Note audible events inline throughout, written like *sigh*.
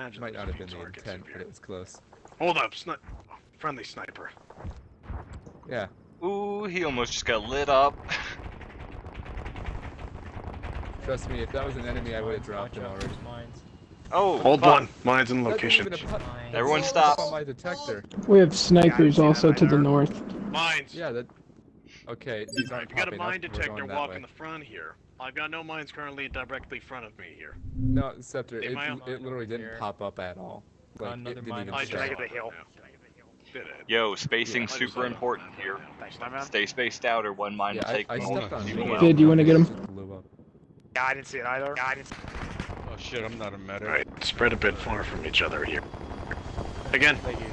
imagine. Might not have been the intent, but it was close. Hold up, sni- friendly sniper. Yeah. Ooh, he almost just got lit up. Trust me, if that was an enemy, I would have dropped him already. Oh, Hold fuck. one. Mine's in location. didn't even a pu- Everyone stop. on my detector. We have snipers Yeah, also to the north. Mines. Yeah, that. Okay, these aren't If you got a mine detector, going walk way. in the front here. I've got no mines currently directly in front of me here. No, Scepter, Am it, it literally didn't Here. pop up at all. Like, Another it didn't mine even on I the just show. side. saw the hill. now. Did it. Yo, spacing's Yeah, super important here. Thanks. Stay spaced out or one mine Yeah, will I, take I most stepped on you Vid. out. Vid, you wanna get him? Just blew up. Yeah, I didn't see it either. Yeah, I didn't. Oh shit, I'm not a medic. Alright, spread a bit far from each other here. Again, Thank you.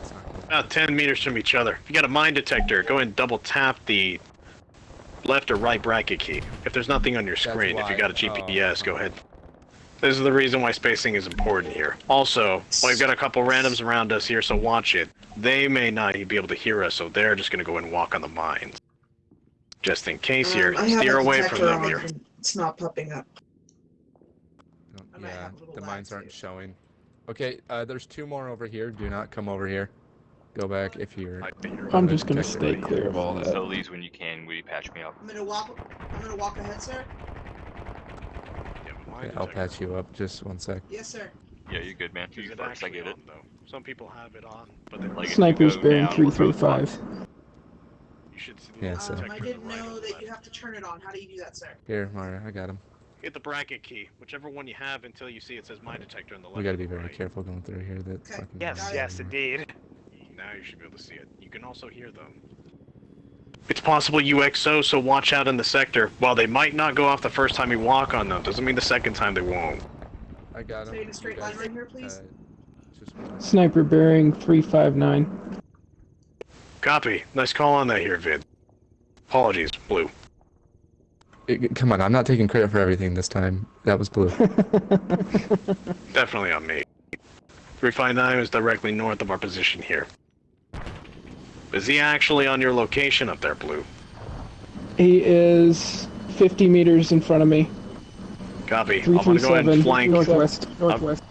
It's not good. about 10 meters from each other. If you got a mine detector, go ahead and double tap the left or right bracket key. If there's nothing on your screen, if you got a GPS, go ahead. This is the reason why spacing is important here. Also, well, we've got a couple randoms around us here, so watch it. They may not be able to hear us, so they're just gonna go and walk on the mines. Just in case here, Um, I steer away from them here. It's not popping up. Don't- I might Yeah, have a little the mines aren't showing. Okay, uh, there's two more over here. Do not come over here. Go back if you're. Might be here. I'm just gonna stay right clear of all that. So Lee's when you can, will you patch me up? I'm gonna walk. I'm gonna walk ahead, sir. Yeah, Okay, I'll patch you up. Just one sec. Yes, sir. Yeah, you're good, man. You it first, I get it. on. Some people have it on, but they Like, if you Snipers go bearing down, we're 335. You should see Yeah, the so- Um, detector I didn't know the that you have to turn it on. How do you do that, sir? Here, Mario, I got him. Hit the bracket key, whichever one you have until you see it says mine detector on the left. We gotta be very right. careful going through here. That Okay. fucking Yes, yes, are- indeed. Now you should be able to see it. You can also hear them. It's possible UXO, so watch out in the sector. While they might not go off the first time you walk on them, doesn't mean the second time they won't. I got him. Stay in a straight line right here, please. uh, Sniper bearing 359. Copy. Nice call on that here, Vid. Apologies, Blue. It- come on, I'm not taking credit for everything this time. That was blue. *laughs* Definitely on me. 359 is directly north of our position here. Is he actually on your location up there, Blue? He is 50 meters in front of me. Copy. I'm gonna go ahead 337 and flank. northwest. Northwest.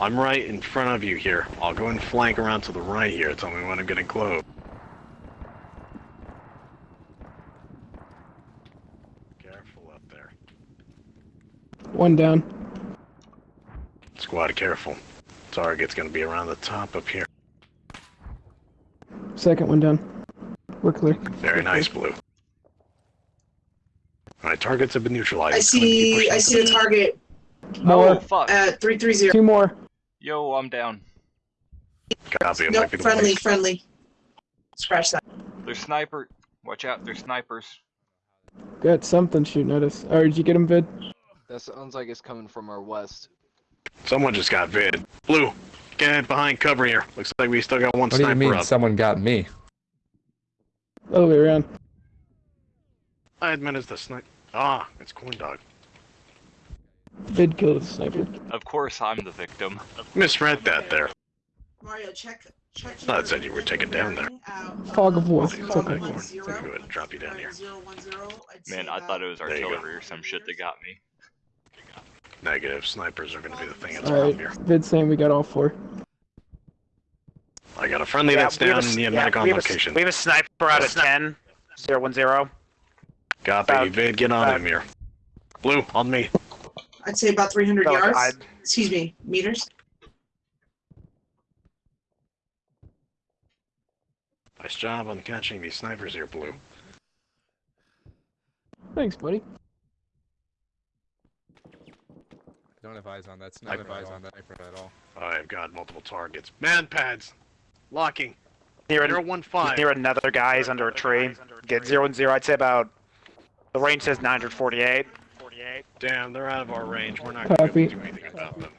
I'm right in front of you here. I'll go and flank around to the right here. Tell me when I'm getting close. Careful up there. One down. Squad, careful. Target's gonna be around the top up here. Second one down. We're clear. Very nice, Blue. Alright, targets have been neutralized. I Go ahead and keep see. I see a target More. Oh, fuck. at three three zero. Two more. Yo, I'm down. Copy. It No, might friendly, one. friendly. Scratch that. There's sniper. Watch out, there's snipers. Got something shooting at us. Or did you get him, Vid? That sounds like it's coming from our west. Someone just got vid. Blue, get behind cover here. Looks like we still got one What do you mean up. someone got me? Other way around. I admit it's the sniper. Ah, it's Corn Dog. Vid killed a sniper. Of course, I'm the victim. Misread that there. Mario, check. Check. thought it said you were taken down there. Fog of war. It's It's okay. okay. Let me go ahead and drop you down here. Man, I thought it was There you go. artillery or some shit that got me. Negative. Snipers are gonna be the thing that's Alright. around here. Vid saying we got all four. I got a friendly Yeah, that's down a- in the yeah, medic on we have a- location. We have a sniper out of 10. 010. Copy. about- Vid, get on about- him here. Blue, on me. I'd say about 300 So, yards. I- Excuse me, meters. Nice job on catching these snipers here, Blue. Thanks, buddy. Don't have eyes on that sniper. Don't have eyes on that sniper at all. I've got multiple targets. MANPADS. Locking. Near, Zero a, one five. near another guy. He's under a tree. Get 0 and 0. I'd say about. The range says nine hundred forty eight. Forty eight. Damn, they're out of our range. We're not gonna be able to do anything about them.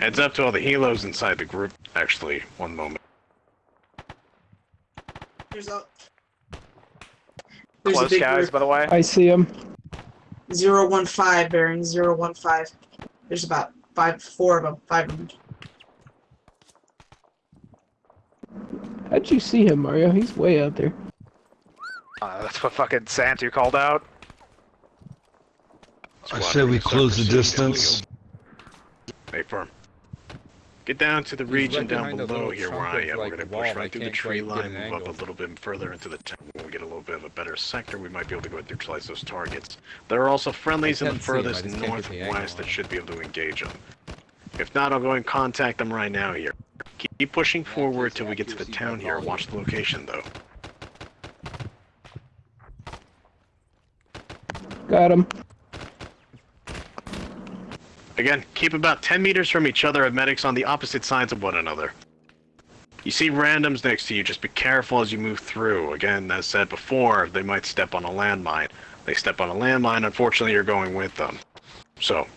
Heads up to all the helos inside the group. Actually, one moment. There's a. There's Close guys, by the way. I see him. Zero one five bearing zero one five. There's about five, four of them, five of them. How'd you see him, Mario? He's way out there. Uh, that's what fucking Santu called out. squad. I say We're we gonna start close the pursuing distance. Stay firm. Get down to the He's region right down below here where I am. like, We're gonna push right through the tree line, move up a little bit further into the town. When we get a little bit of a better sector, we might be able to go and neutralize those targets. There are also friendlies in the can't see 'em, I furthest just can't get the angle northwest on that 'em. should be able to engage them. If not, I'll go and contact them right now here. Keep pushing forward till we get to the town here. Watch the location though. Got him. Again, keep about 10 meters from each other of medics on the opposite sides of one another. You see randoms next to you, just be careful as you move through. Again, as said before, they might step on a landmine. They step on a landmine, unfortunately you're going with them. So,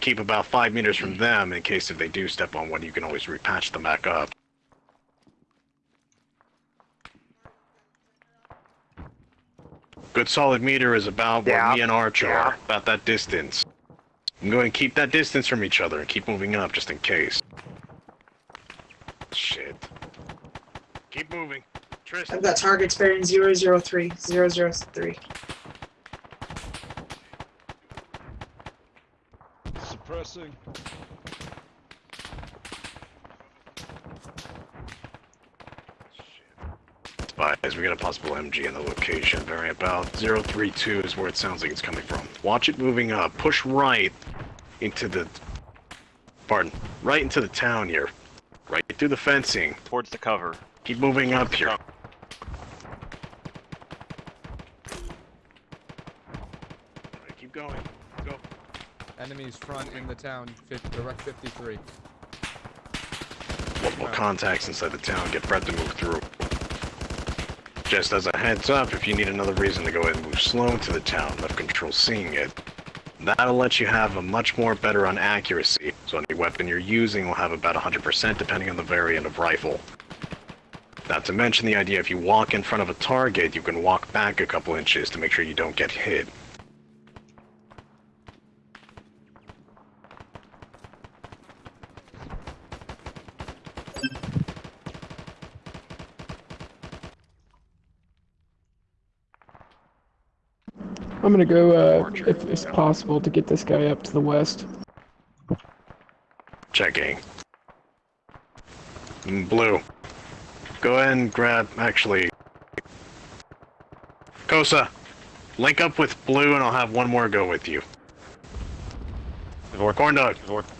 keep about 5 meters from them in case if they do step on one, you can always repatch them back up. Good solid meter is about where Yeah, me and Arch yeah. are, about that distance. I'm going to keep that distance from each other and keep moving up just in case. Shit. Keep moving. Tristan. I've got targets bearing 003, 003. Suppressing. Advise, we got a possible MG in the location. Very about 032 is where it sounds like it's coming from. Watch it moving up. Push right into the... Pardon. Right into the town here. Right through the fencing. Towards the cover. Keep moving up here. Alright, keep going. Go. Enemies front in the town. Fif- direct 53. Multiple contacts inside the town. Get Brett to move through. Just as a heads up, if you need another reason to go ahead and move slow into the town, left control seeing it, that'll let you have a much more better on accuracy. So any weapon you're using will have about 100% depending on the variant of rifle. Not to mention the idea if you walk in front of a target, you can walk back a couple inches to make sure you don't get hit. I'm gonna go, uh, if it's possible, to get this guy up to the west. Checking. Mm, Blue. Go ahead and grab, actually... Kosa, link up with Blue and I'll have one more go with you. Corn Dog,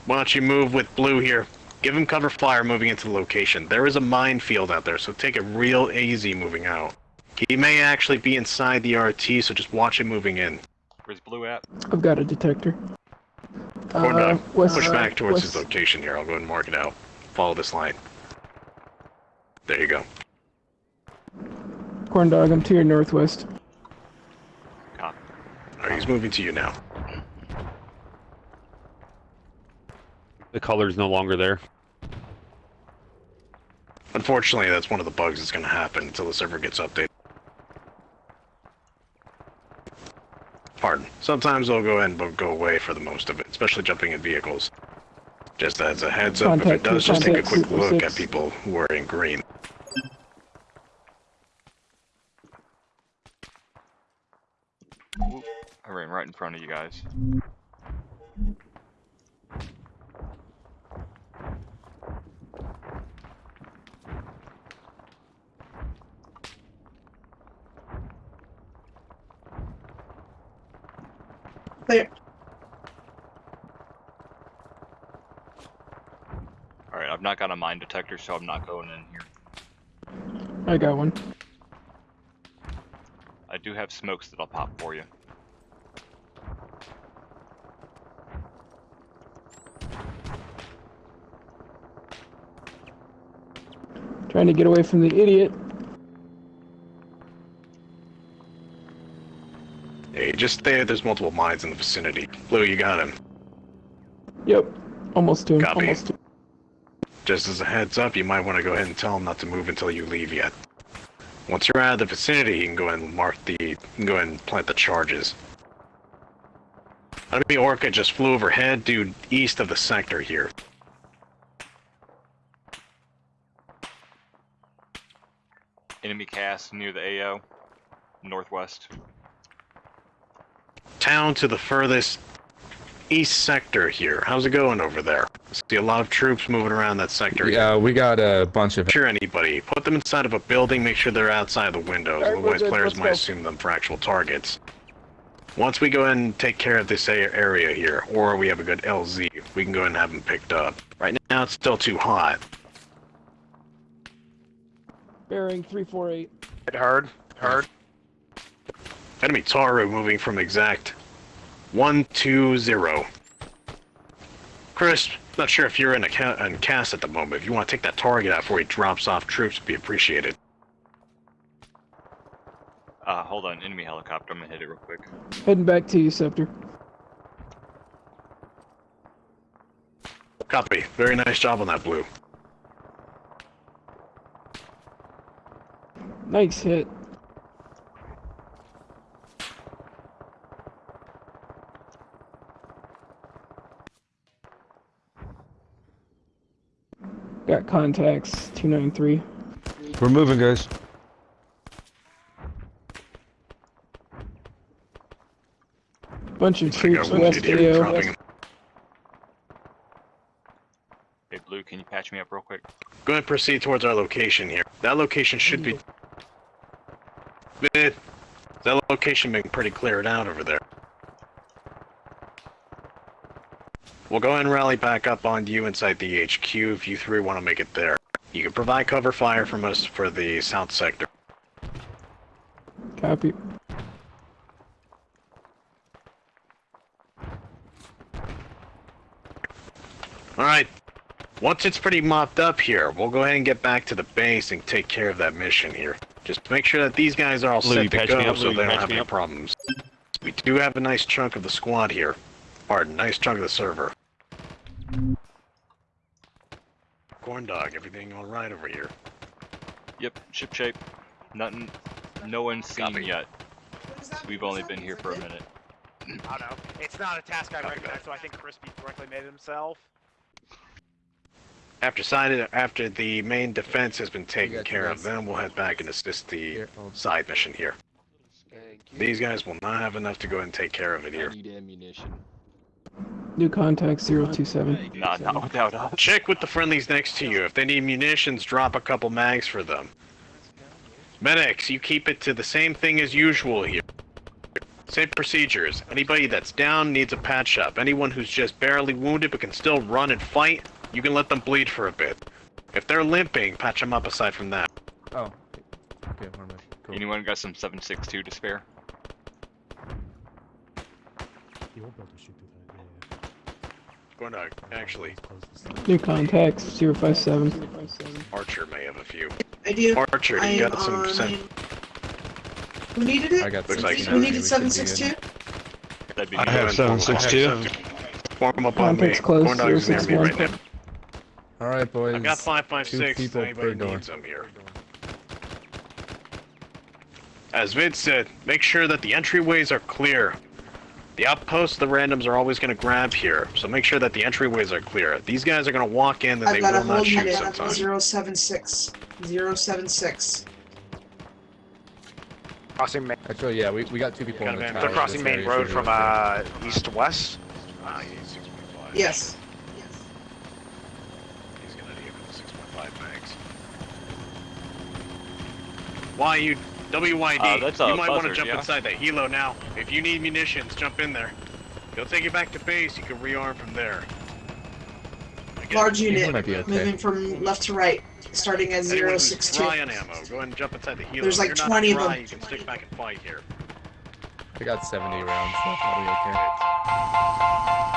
why don't you move with Blue here? Give him cover fire moving into the location. There is a minefield out there, so take it real easy moving out. He may actually be inside the RT, so just watch him moving in. Where's Blue at? I've got a detector. Corn Uh, Dog, west- push back towards west- his location here. I'll go ahead and mark it out. Follow this line. There you go. Corn dog, I'm to your northwest. Copy. Alright, he's moving to you now. The color's no longer there. Unfortunately, that's one of the bugs that's going to happen until the server gets updated. Pardon. Sometimes they'll go ahead but go away for the most of it, especially jumping in vehicles. Just as a heads up, if it does, just take a contact quick look 606. at people who are in green. Oop, I ran right in front of you guys. I've not got a mine detector, so I'm not going in here. I got one. I do have smokes that I'll pop for you. Trying to get away from the idiot. Hey, just there, There's multiple mines in the vicinity. Blue, you got him. Yep. Almost to him. Copy. Almost to Just as a heads up, you might want to go ahead and tell him not to move until you leave yet. Once you're out of the vicinity, you can go ahead and mark the, you can go ahead and plant the charges. Enemy Orca just flew overhead due east of the sector here. Enemy cast near the AO. Northwest. Town to the furthest east sector here. How's it going over there? I see a lot of troops moving around that sector. Yeah, we got a bunch of. Sure, anybody. Put them inside of a building, make sure they're outside of the windows, Alright, we're otherwise good, players might go. assume them for actual targets. Once we go ahead and take care of this area here, or we have a good LZ, we can go ahead and have them picked up. Right now, it's still too hot. Bearing 348. Hit hard. Hard. Enemy Taru moving from exact 120. Chris, not sure if you're in a ca- in cast at the moment. If you want to take that target out before he drops off troops, be appreciated. Uh, hold on, enemy helicopter. I'm gonna hit it real quick. Heading back to you, Scepter. Copy. Very nice job on that blue. Nice hit. Got contacts, 293. We're moving, guys. Bunch of troops west wounded here dropping. Hey, Blue, can you patch me up real quick? Go ahead and proceed towards our location here. That location should be... Eh, That location being pretty cleared out over there. We'll go ahead and rally back up on you inside the HQ if you three want to make it there. You can provide cover fire from us for the south sector. Copy. Alright. Once it's pretty mopped up here, we'll go ahead and get back to the base and take care of that mission here. Just make sure that these guys are all Lou, you set to go up, so Lou, you they don't have any up. problems. We do have a nice chunk of the squad here. Pardon, nice chunk of the server. Corn dog, everything alright over here? Yep, ship shape. Nothing. No one's seen Copy. yet. We've only been here for a minute. I don't know. It's not a task I Copy recognize, that. so I think Crispy directly made it himself. After side, after the main defense has been taken care of, then we'll head back and assist the Here, oh. side mission here. These guys will not have enough to go and take care of it I here. need ammunition. New contact 027. Nah, not without us. Check with the friendlies next to you. If they need munitions, drop a couple mags for them. Medics, you keep it to the same thing as usual here. Same procedures. Anybody that's down needs a patch up. Anyone who's just barely wounded but can still run and fight, you can let them bleed for a bit. If they're limping, patch them up aside from that. Oh. Okay, we're moving. Cool. Anyone got some 762 to spare? Going to, actually, New contacts 057. Archer may have a few. I do. Archer, I you am got some... on. sen- Who needed it? I got Looks like Who needed we should seven be six good. two? That'd be I have 762. Form up on me. Contacts close, Corn dog's near me right now. Alright, boys. I got 556. Two people Anybody per door. needs them here. As Vid said, make sure that the entryways are clear. The outposts the randoms are always going to grab here, so make sure that the entryways are clear. These guys are going to walk in and I've they will not shoot unit. I'm sometimes. zero seven six. Zero seven six. Crossing main. Actually, yeah, we, we got two people Got on the tower. They're crossing main road from be okay. uh east to west. Ah, he 6.5. Yes. He's going to need the 6.5 mags. Why you... WYD, Uh, that's a you might want to jump yeah? inside that helo now. If you need munitions, jump in there. He'll take you back to base, you can rearm from there. Again, Large unit. okay. Moving from left to right. Starting at Anyone zero who's six two. dry on ammo, go ahead and jump inside the helo. There's like you're 20 of not them. You can stick back and fight here. I got 70 rounds, so that'll be okay.